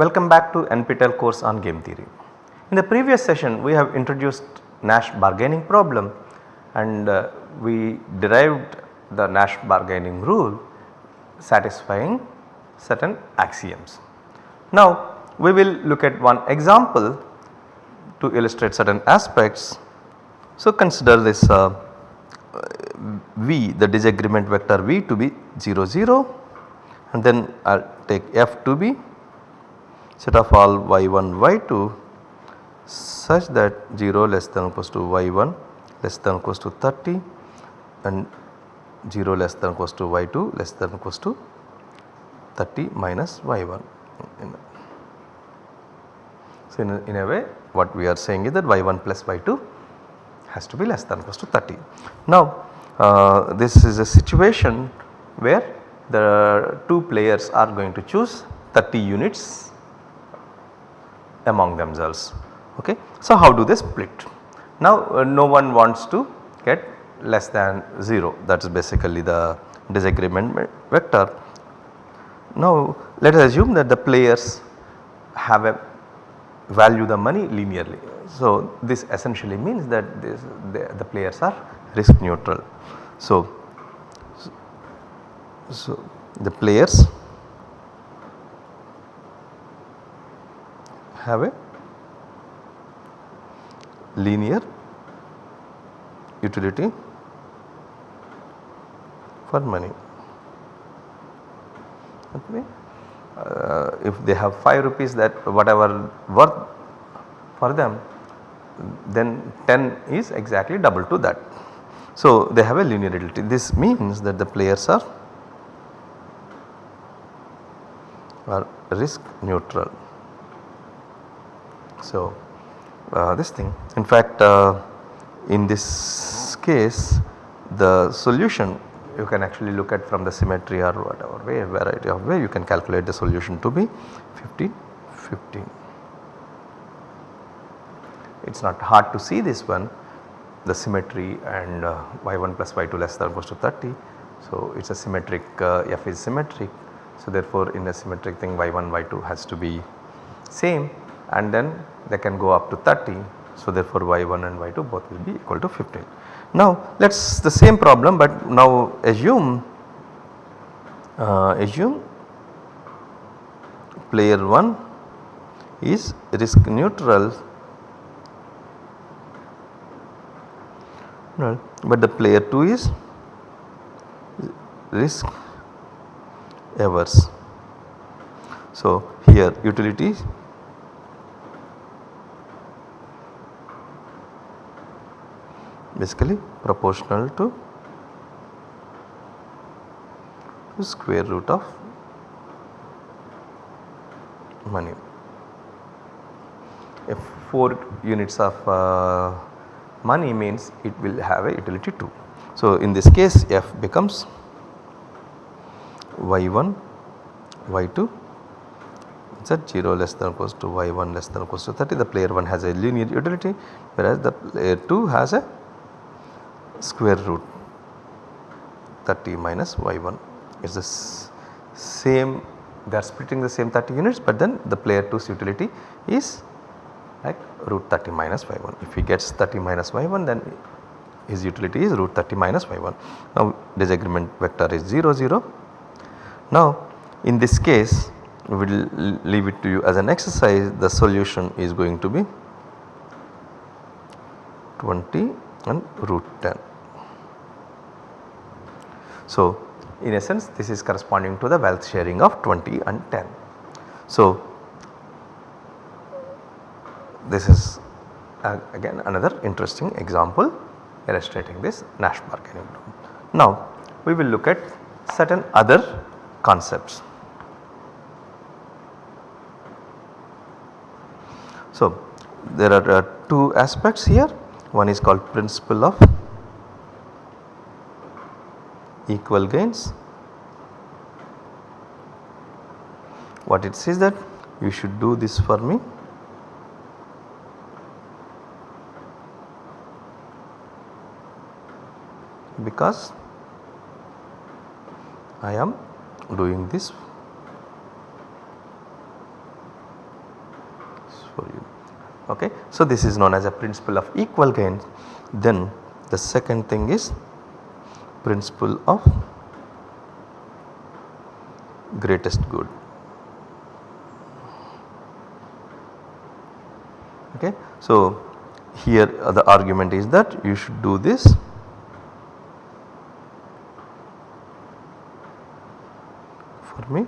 Welcome back to NPTEL course on game theory. In the previous session we have introduced Nash bargaining problem and uh, we derived the Nash bargaining rule satisfying certain axioms. Now we will look at one example to illustrate certain aspects. So consider this uh, V the disagreement vector V to be 0 0 and then I will take F to be set of all y1 y2 such that 0 less than or equals to y1 less than or equals to 30 and 0 less than or equals to y2 less than or equals to 30 minus y1. So, in a, in a way what we are saying is that y1 plus y2 has to be less than or equals to 30. Now uh, this is a situation where the two players are going to choose 30 units among themselves okay. So how do they split? Now uh, no one wants to get less than 0 that is basically the disagreement vector. Now let us assume that the players have a value the money linearly. So this essentially means that this, the, the players are risk neutral. So so, the players have a linear utility for money. Okay. Uh, if they have 5 rupees that whatever worth for them then 10 is exactly double to that. So, they have a linear utility this means that the players are are risk neutral. So, uh, this thing in fact uh, in this case the solution you can actually look at from the symmetry or whatever way variety of way you can calculate the solution to be 15 15. It is not hard to see this one the symmetry and uh, y1 plus y2 less than or equals to 30. So, it is a symmetric uh, f is symmetric so therefore in a symmetric thing y1 y2 has to be same and then they can go up to 30. So therefore y1 and y2 both will be equal to 15. Now let us the same problem but now assume uh, assume player 1 is risk neutral but the player 2 is risk averse. So, here utility basically proportional to square root of money. If 4 units of uh, money means it will have a utility 2. So, in this case f becomes y1 y2 z 0 less than or equals to y1 less than or equals to 30 the player 1 has a linear utility whereas the player 2 has a square root 30 minus y1 is the same they are splitting the same 30 units but then the player 2's utility is like root 30 minus y1 if he gets 30 minus y1 then his utility is root 30 minus y1. Now disagreement vector is 0 0 now in this case we will leave it to you as an exercise the solution is going to be 20 and root 10. So in essence this is corresponding to the wealth sharing of 20 and 10. So this is uh, again another interesting example illustrating this Nash bargaining. Now we will look at certain other concepts. So, there are uh, two aspects here one is called principle of equal gains. What it says that you should do this for me because I am doing this for you okay. So this is known as a principle of equal gains then the second thing is principle of greatest good okay. So here the argument is that you should do this for me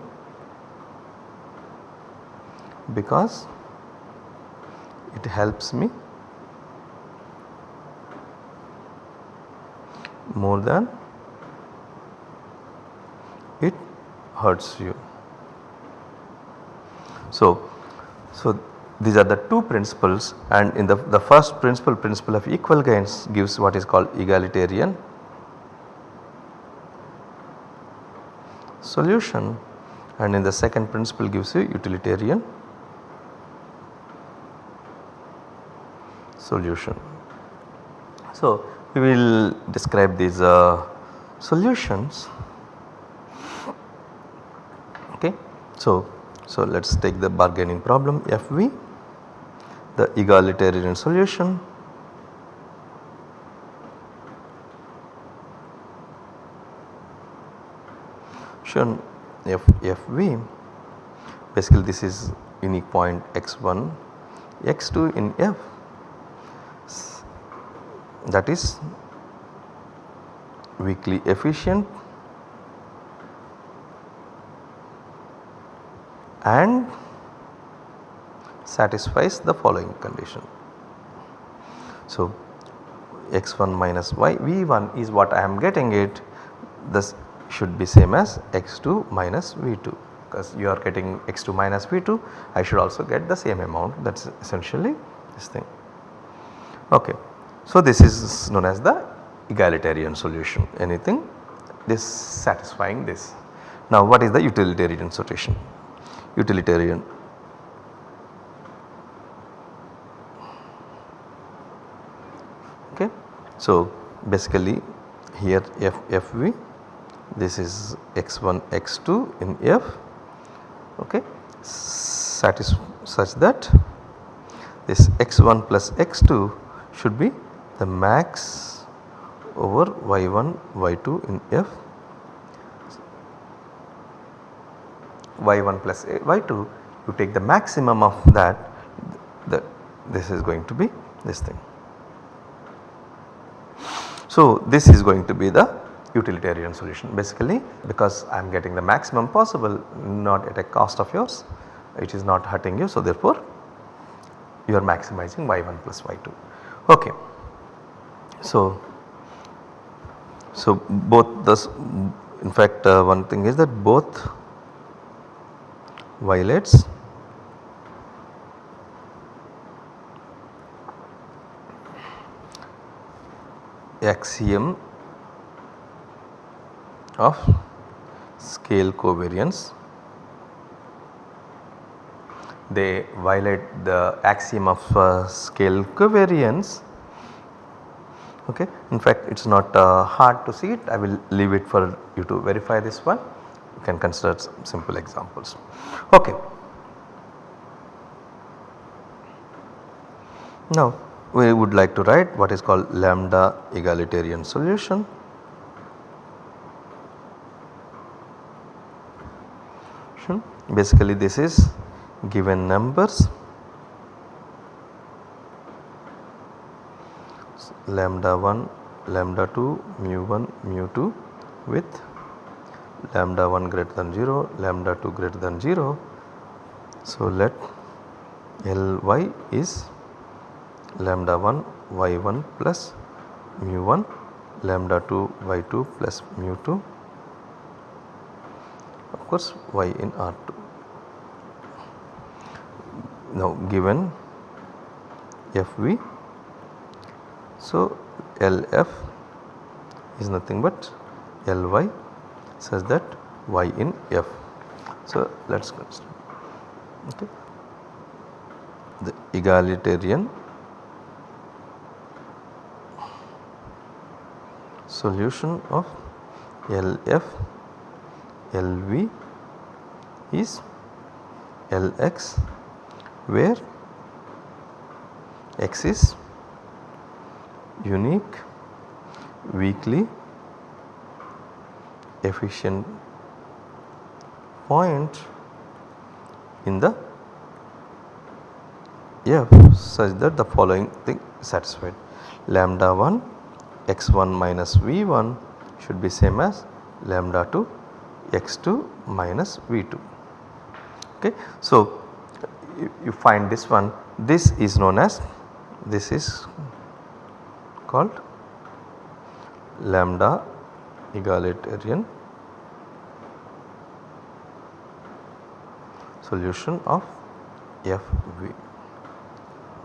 because it helps me more than it hurts you. So, so these are the two principles and in the, the first principle principle of equal gains gives what is called egalitarian solution and in the second principle gives you utilitarian solution. So, we will describe these uh, solutions okay. So, so let us take the bargaining problem FV the egalitarian solution. Shown F, Fv basically this is unique point x1 x2 in F. That is weakly efficient and satisfies the following condition. So, x1 minus y v1 is what I am getting it this should be same as x2 minus v2 because you are getting x2 minus v2 I should also get the same amount that is essentially this thing. Okay. So, this is known as the egalitarian solution anything this satisfying this. Now what is the utilitarian solution? Utilitarian. Okay. So basically here f fv this is x1 x2 in f. Okay. Satis such that this x1 plus x2 should be the max over y1 y2 in f y1 plus y2 you take the maximum of that the, this is going to be this thing. So this is going to be the utilitarian solution basically because I am getting the maximum possible not at a cost of yours it is not hurting you so therefore you are maximizing y1 plus y2 okay. So, so both this in fact uh, one thing is that both violates axiom of scale covariance. They violate the axiom of uh, scale covariance okay. In fact it is not uh, hard to see it I will leave it for you to verify this one you can consider some simple examples. Okay. Now we would like to write what is called lambda egalitarian solution. Hmm. Basically this is given numbers lambda 1 lambda 2 mu 1 mu 2 with lambda 1 greater than 0 lambda 2 greater than 0. So, let Ly is lambda 1 y1 plus mu 1 lambda 2 y2 plus mu 2 of course y in R2. Now given Fv so, LF is nothing but Ly such that y in f. So, let us consider okay. the egalitarian solution of LF LV is Lx where x is unique weakly efficient point in the f such that the following thing is satisfied lambda 1 x1 minus v1 should be same as lambda 2 x2 minus v2 okay. So, you, you find this one this is known as this is called lambda egalitarian solution of FV.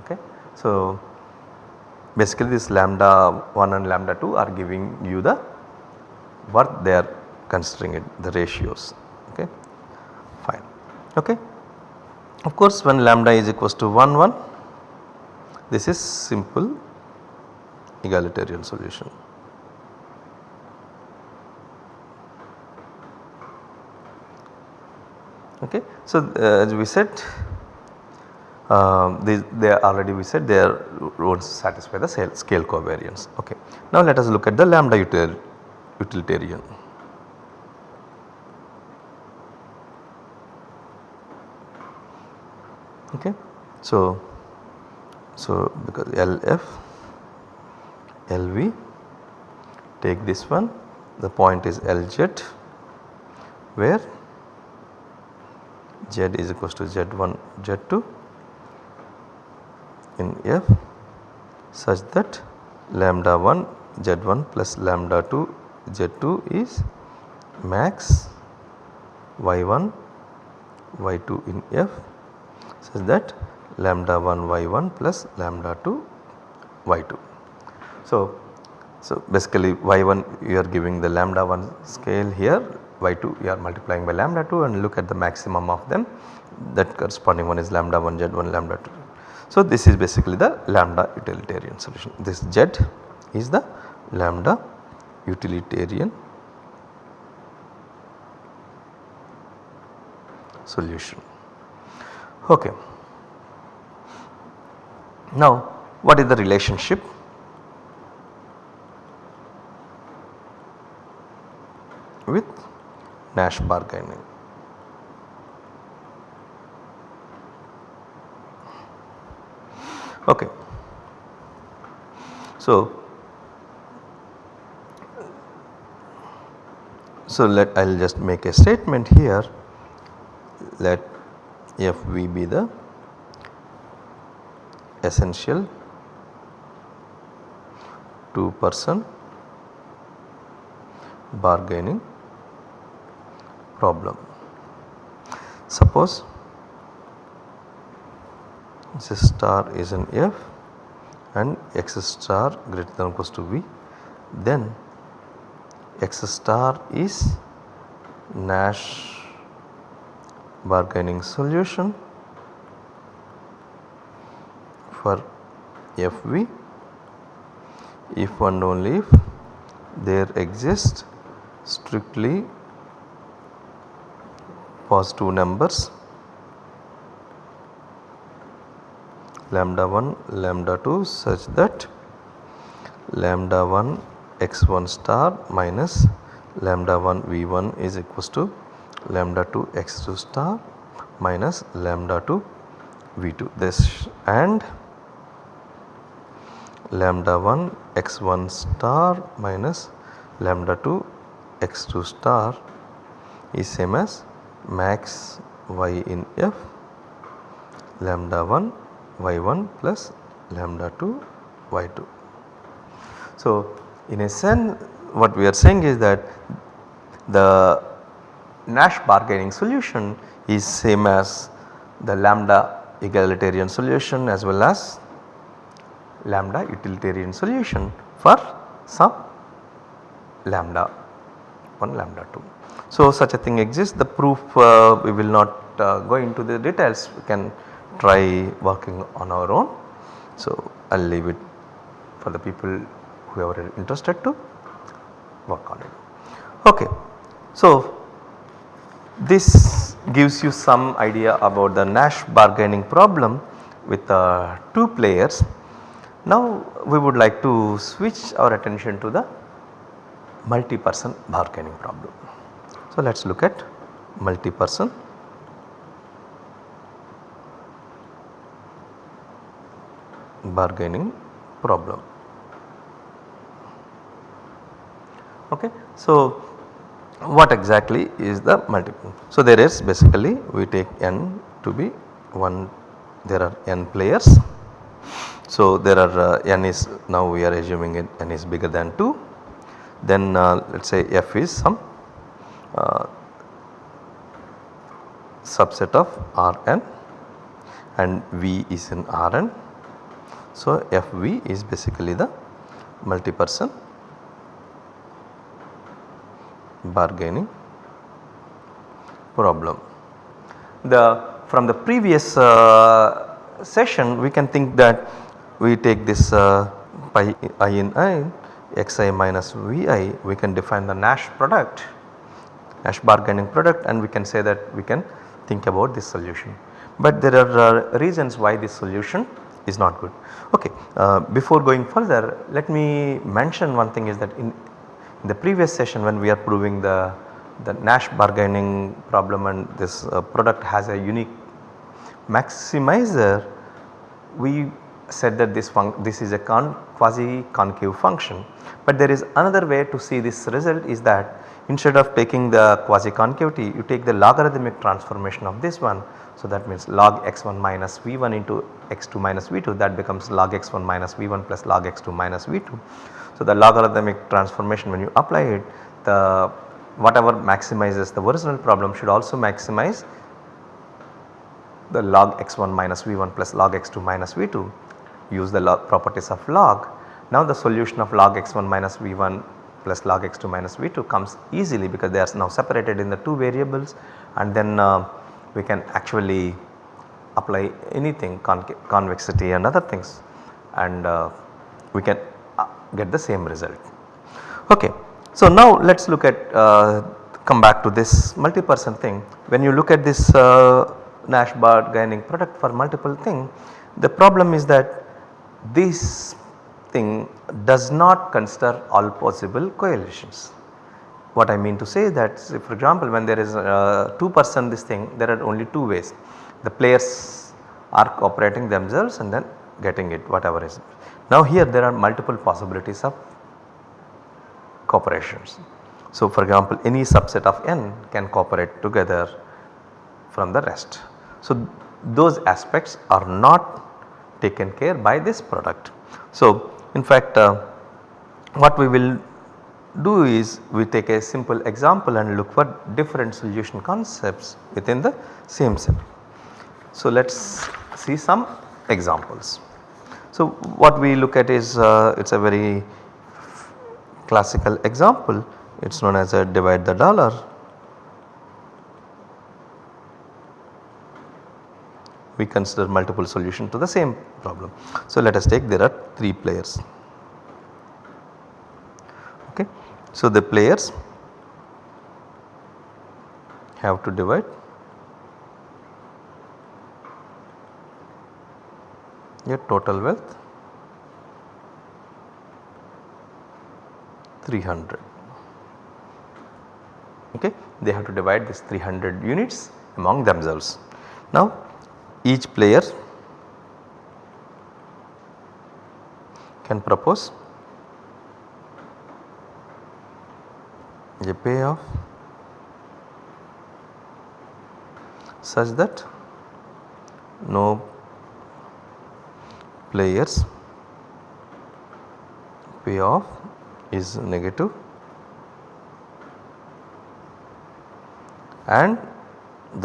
Okay. So, basically this lambda 1 and lambda 2 are giving you the what they are considering it the ratios okay fine okay. Of course when lambda is equals to 1 1 this is simple egalitarian solution. Okay. So, uh, as we said uh, they, they already we said they are would satisfy the scale covariance. Okay. Now let us look at the lambda util utilitarian. Okay. So, so because LF, LV take this one the point is LZ where Z is equals to Z1 Z2 in F such that lambda 1 Z1 plus lambda 2 Z2 is max Y1 Y2 in F such that lambda 1 Y1 plus lambda 2 Y2. So, so basically Y1 you are giving the lambda 1 scale here y2 you are multiplying by lambda 2 and look at the maximum of them that corresponding one is lambda 1 z1 lambda 2. So this is basically the lambda utilitarian solution this z is the lambda utilitarian solution. Okay. Now what is the relationship with Nash bargaining. Okay. So, so let I will just make a statement here let FV be the essential 2 person bargaining problem. Suppose this star is an F and x star greater than or equals to V then x star is Nash bargaining solution for Fv if and only if there exists strictly positive numbers. Lambda 1 lambda 2 such that lambda 1 x1 star minus lambda 1 v1 is equals to lambda 2 x2 star minus lambda 2 v2 this and lambda 1 x1 star minus lambda 2 x2 star is same as max y in f lambda 1 y1 plus lambda 2 y2. So, in a sense what we are saying is that the Nash bargaining solution is same as the lambda egalitarian solution as well as lambda utilitarian solution for some lambda 1 lambda 2. So, such a thing exists the proof uh, we will not uh, go into the details we can try working on our own. So, I will leave it for the people who are interested to work on it. Okay. So, this gives you some idea about the Nash bargaining problem with uh, 2 players Now we would like to switch our attention to the multi-person bargaining problem. So let us look at multi-person bargaining problem. Okay. So what exactly is the multiple? So there is basically we take n to be 1 there are n players. So there are uh, n is now we are assuming it n is bigger than 2 then uh, let us say f is some uh, subset of Rn and V is in Rn. So Fv is basically the multi-person bargaining problem. The from the previous uh, session we can think that we take this uh, pi i in i xi minus vi we can define the Nash product Nash bargaining product and we can say that we can think about this solution. But there are uh, reasons why this solution is not good. Okay, uh, before going further let me mention one thing is that in, in the previous session when we are proving the, the Nash bargaining problem and this uh, product has a unique maximizer we said that this, this is a con quasi concave function. But there is another way to see this result is that instead of taking the quasi concavity you take the logarithmic transformation of this one. So that means log x1 minus v1 into x2 minus v2 that becomes log x1 minus v1 plus log x2 minus v2. So the logarithmic transformation when you apply it the whatever maximizes the original problem should also maximize the log x1 minus v1 plus log x2 minus v2 use the properties of log. Now the solution of log x1 minus v1 plus log x2 minus v2 comes easily because they are now separated in the 2 variables and then uh, we can actually apply anything convexity and other things and uh, we can uh, get the same result. Okay. So now let us look at uh, come back to this multi-person thing. When you look at this uh, Nash bargaining product for multiple thing the problem is that this does not consider all possible coalitions. What I mean to say is that say for example when there is a 2 person this thing there are only 2 ways the players are cooperating themselves and then getting it whatever is. Now here there are multiple possibilities of cooperations. So for example any subset of n can cooperate together from the rest. So those aspects are not taken care by this product. So in fact uh, what we will do is we take a simple example and look for different solution concepts within the same set. So let us see some examples. So what we look at is uh, it is a very classical example it is known as a divide the dollar we consider multiple solution to the same problem. So let us take there are 3 players. Okay. So the players have to divide your total wealth 300 okay they have to divide this 300 units among themselves. Now each player can propose a payoff such that no players payoff is negative and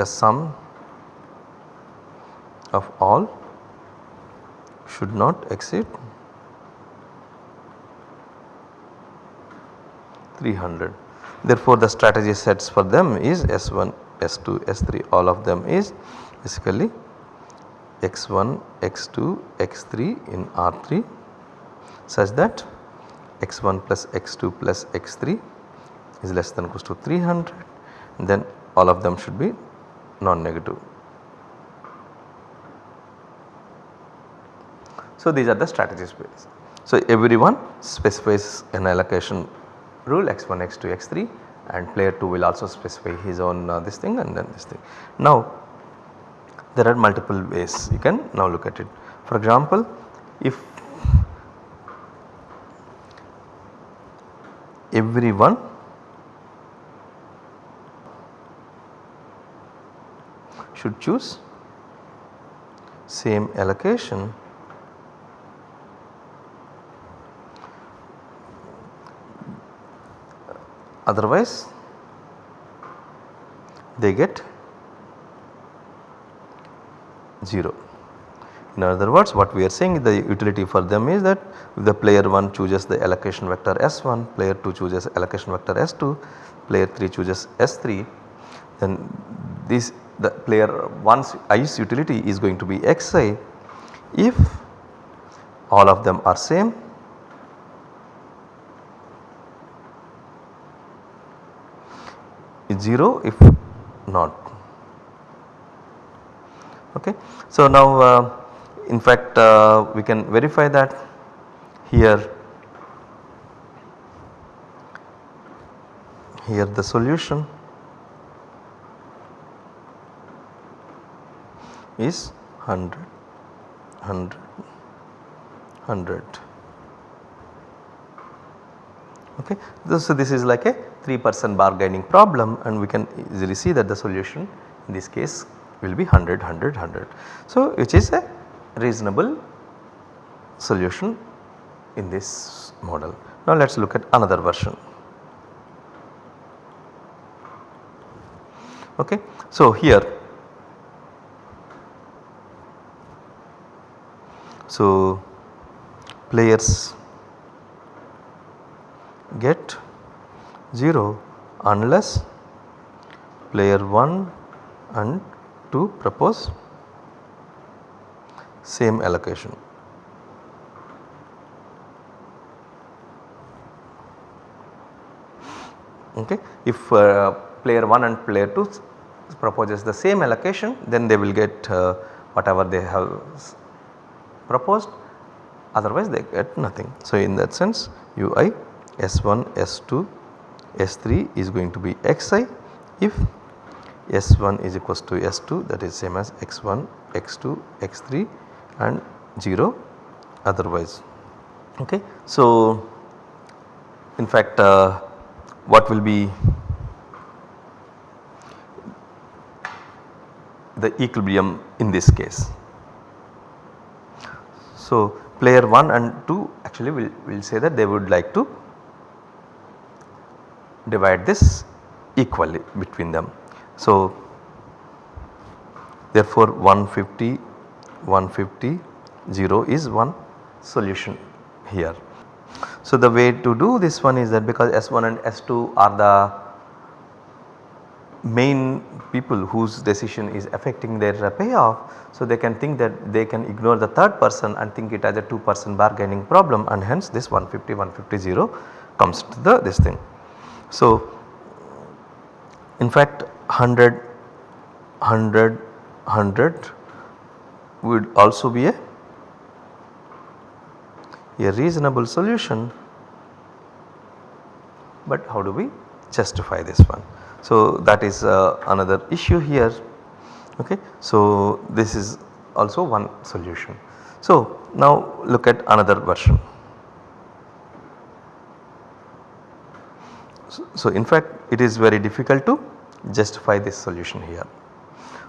the sum of all should not exceed 300. Therefore, the strategy sets for them is S1, S2, S3 all of them is basically x1, x2, x3 in R3 such that x1 plus x2 plus x3 is less than or equals to 300 then all of them should be non-negative. So, these are the strategies based. So, everyone specifies an allocation rule x1, x2, x3 and player 2 will also specify his own uh, this thing and then this thing. Now there are multiple ways you can now look at it. For example, if everyone should choose same allocation otherwise they get 0. In other words what we are saying the utility for them is that if the player 1 chooses the allocation vector S1, player 2 chooses allocation vector S2, player 3 chooses S3 then this the player 1's i's utility is going to be xi if all of them are same 0 if not. Okay. So, now uh, in fact uh, we can verify that here here the solution is 100 100 100 okay. So, this is like a 3 percent bargaining problem and we can easily see that the solution in this case will be 100 100 100. So, which is a reasonable solution in this model. Now, let us look at another version. Okay. So, here so players get 0 unless player 1 and 2 propose same allocation. Okay. If uh, player 1 and player 2 proposes the same allocation then they will get uh, whatever they have proposed otherwise they get nothing. So, in that sense ui S1, S2, S3 is going to be xi if S1 is equals to S2 that is same as x1, x2, x3 and 0 otherwise. Okay. So, in fact uh, what will be the equilibrium in this case. So, player 1 and 2 actually will, will say that they would like to divide this equally between them. So, therefore 150, 150, 0 is one solution here. So, the way to do this one is that because S1 and S2 are the main people whose decision is affecting their payoff. So, they can think that they can ignore the third person and think it as a 2 person bargaining problem and hence this 150 150 0 comes to the this thing. So, in fact 100 100 100 would also be a, a reasonable solution but how do we justify this one. So, that is uh, another issue here okay. So, this is also one solution. So, now look at another version. So, in fact it is very difficult to justify this solution here.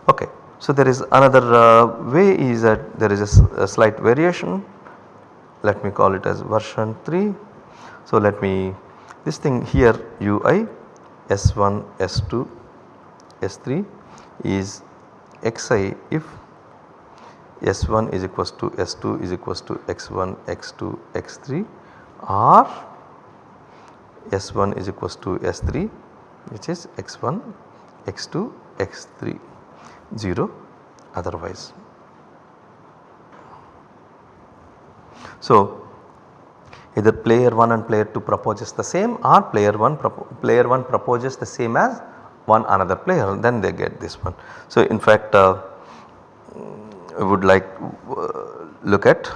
Okay. So, there is another uh, way is that there is a, a, slight variation let me call it as version 3. So, let me this thing here ui s1 s2 s3 is xi if s1 is equals to s2 is equals to x1 x2 x3 or S1 is equals to S3 which is x1, x2, x3 0 otherwise. So, either player 1 and player 2 proposes the same or player 1 player 1 proposes the same as one another player then they get this one. So, in fact uh, I would like uh, look at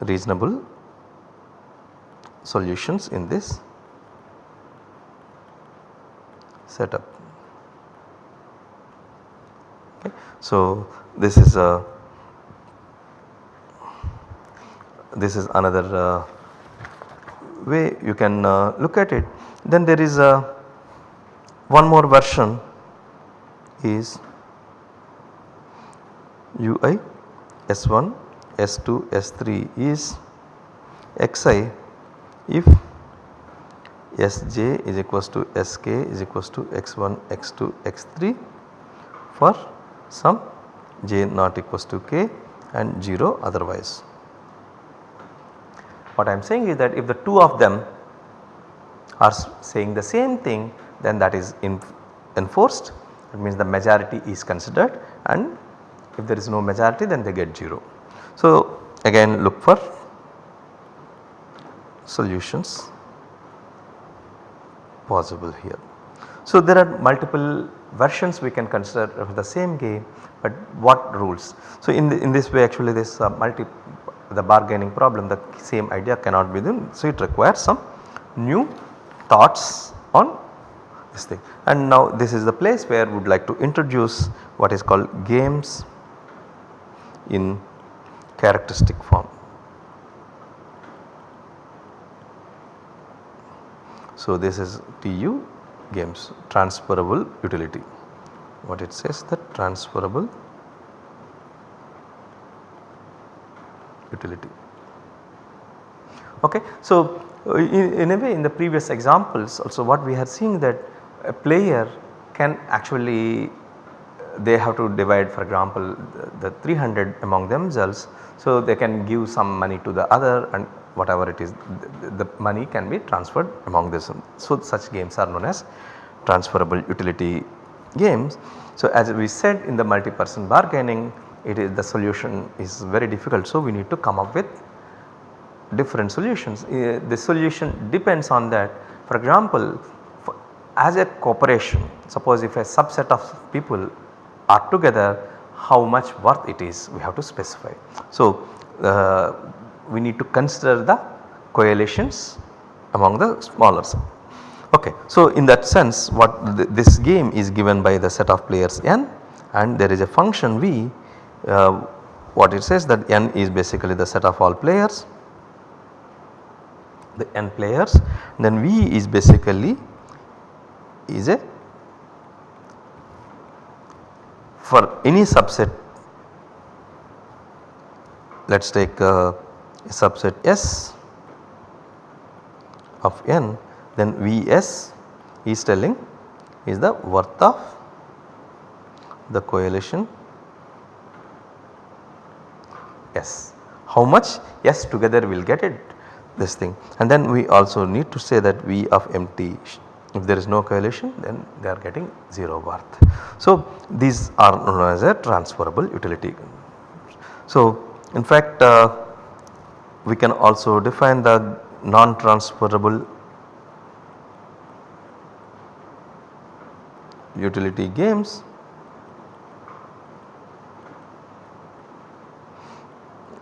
reasonable solutions in this setup. Okay. So, this is a this is another uh, way you can uh, look at it. Then there is a one more version is ui S1, S2, S3 is xi if Sj is equals to Sk is equals to x1, x2, x3 for some j not equals to k and 0 otherwise. What I am saying is that if the two of them are saying the same thing then that is enforced that means the majority is considered and if there is no majority then they get 0. So again look for solutions possible here. So there are multiple versions we can consider of the same game but what rules. So in, the, in this way actually this uh, multi the bargaining problem the same idea cannot be done. So it requires some new thoughts on this thing and now this is the place where we would like to introduce what is called games in characteristic form. So this is TU games transferable utility what it says that transferable utility. Okay. So uh, in, in a way in the previous examples also what we are seeing that a player can actually they have to divide for example the 300 among themselves. So they can give some money to the other and whatever it is the, the money can be transferred among this. So such games are known as transferable utility games. So as we said in the multi-person bargaining it is the solution is very difficult. So we need to come up with different solutions. Uh, the solution depends on that for example as a corporation suppose if a subset of people are together how much worth it is we have to specify. So, uh, we need to consider the coalitions among the smaller Okay. So, in that sense what th this game is given by the set of players n and there is a function v uh, what it says that n is basically the set of all players the n players then v is basically is a for any subset let us take uh, a subset S of n then Vs is telling is the worth of the coalition S. How much S together will get it this thing and then we also need to say that V of empty if there is no coalition then they are getting 0 worth. So these are known as a transferable utility. So in fact uh, we can also define the non-transferable utility games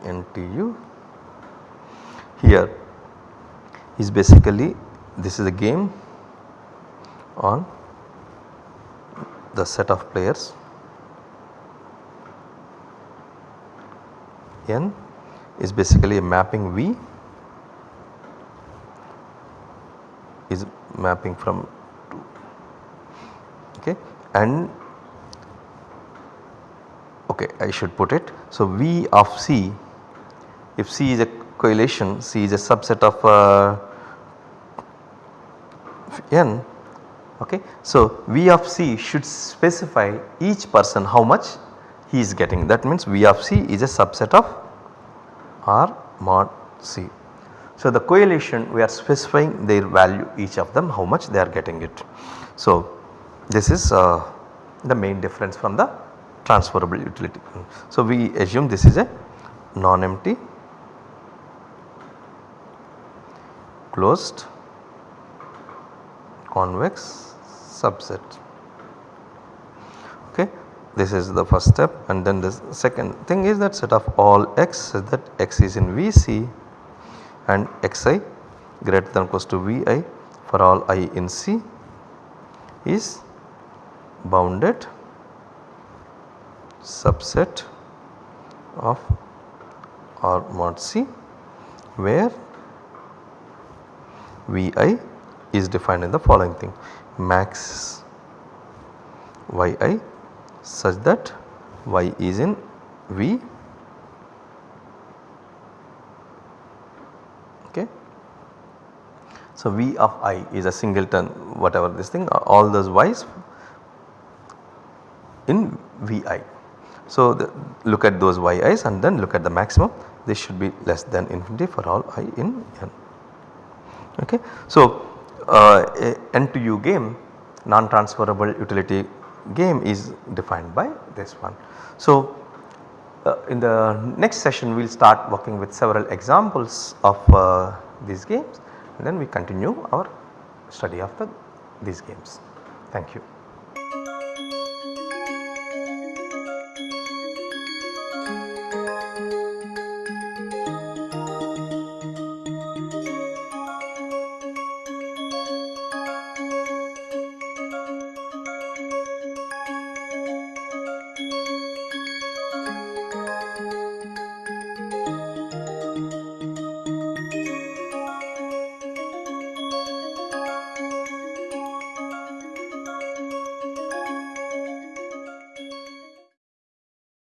NTU here is basically this is a game on the set of players n is basically a mapping V is mapping from 2 okay and okay I should put it. So, V of C if C is a coalition C is a subset of uh, n Okay. So, V of C should specify each person how much he is getting that means V of C is a subset of R mod C. So, the coalition we are specifying their value each of them how much they are getting it. So, this is uh, the main difference from the transferable utility. So, we assume this is a non-empty closed convex subset. Okay. this is the first step and then the second thing is that set of all x such that x is in Vc and xi greater than or equals to Vi for all i in C is bounded subset of R mod C where Vi is defined in the following thing max Yi such that Y is in V okay. So, V of i is a singleton whatever this thing all those y's in Vi. So, the, look at those yi's and then look at the maximum this should be less than infinity for all i in n. Okay. So, uh, NTU game non transferable utility game is defined by this one. So, uh, in the next session we will start working with several examples of uh, these games and then we continue our study of the, these games. Thank you.